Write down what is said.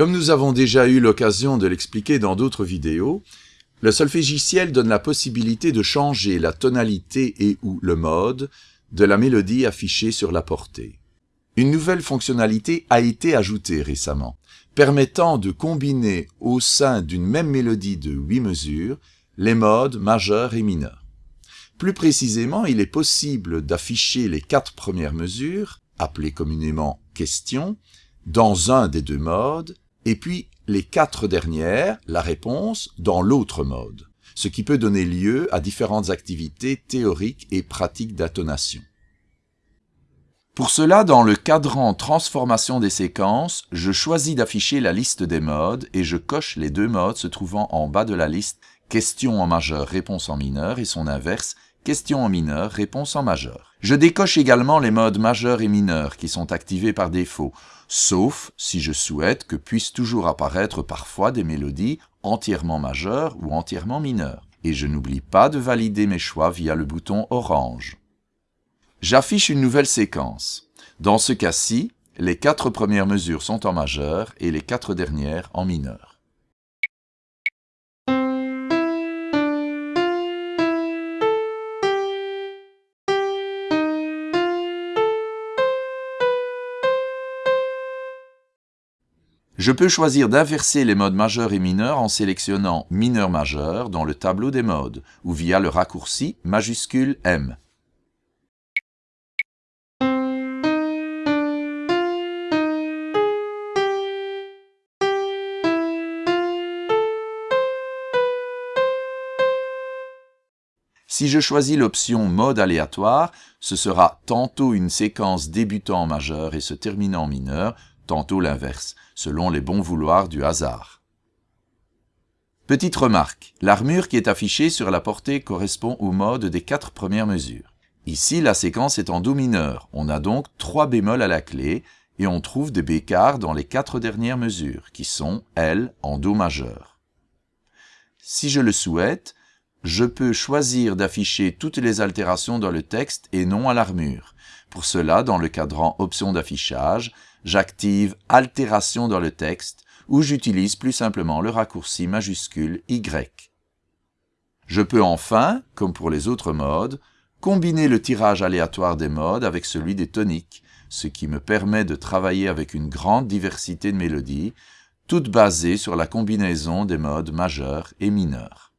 Comme nous avons déjà eu l'occasion de l'expliquer dans d'autres vidéos, le solfégiciel donne la possibilité de changer la tonalité et ou le mode de la mélodie affichée sur la portée. Une nouvelle fonctionnalité a été ajoutée récemment, permettant de combiner au sein d'une même mélodie de huit mesures les modes majeur et mineur. Plus précisément, il est possible d'afficher les quatre premières mesures, appelées communément questions, dans un des deux modes, et puis les quatre dernières, la réponse, dans l'autre mode, ce qui peut donner lieu à différentes activités théoriques et pratiques d'intonation. Pour cela, dans le cadran Transformation des séquences, je choisis d'afficher la liste des modes et je coche les deux modes se trouvant en bas de la liste Question en majeur, réponse en mineur et son inverse Question en mineur, réponse en majeur. Je décoche également les modes majeur et mineur qui sont activés par défaut, sauf si je souhaite que puissent toujours apparaître parfois des mélodies entièrement majeures ou entièrement mineures. Et je n'oublie pas de valider mes choix via le bouton orange. J'affiche une nouvelle séquence. Dans ce cas-ci, les quatre premières mesures sont en majeur et les quatre dernières en mineur. Je peux choisir d'inverser les modes majeurs et mineurs en sélectionnant mineur-majeur dans le tableau des modes ou via le raccourci majuscule M. Si je choisis l'option mode aléatoire, ce sera tantôt une séquence débutant en majeur et se terminant en mineur, tantôt l'inverse, selon les bons vouloirs du hasard. Petite remarque, l'armure qui est affichée sur la portée correspond au mode des quatre premières mesures. Ici, la séquence est en Do mineur, on a donc trois bémols à la clé, et on trouve des bécards dans les quatre dernières mesures, qui sont, elles, en Do majeur. Si je le souhaite, je peux choisir d'afficher toutes les altérations dans le texte et non à l'armure. Pour cela, dans le cadran Options d'affichage, j'active Altération dans le texte ou j'utilise plus simplement le raccourci majuscule Y. Je peux enfin, comme pour les autres modes, combiner le tirage aléatoire des modes avec celui des toniques, ce qui me permet de travailler avec une grande diversité de mélodies, toutes basées sur la combinaison des modes majeurs et mineurs.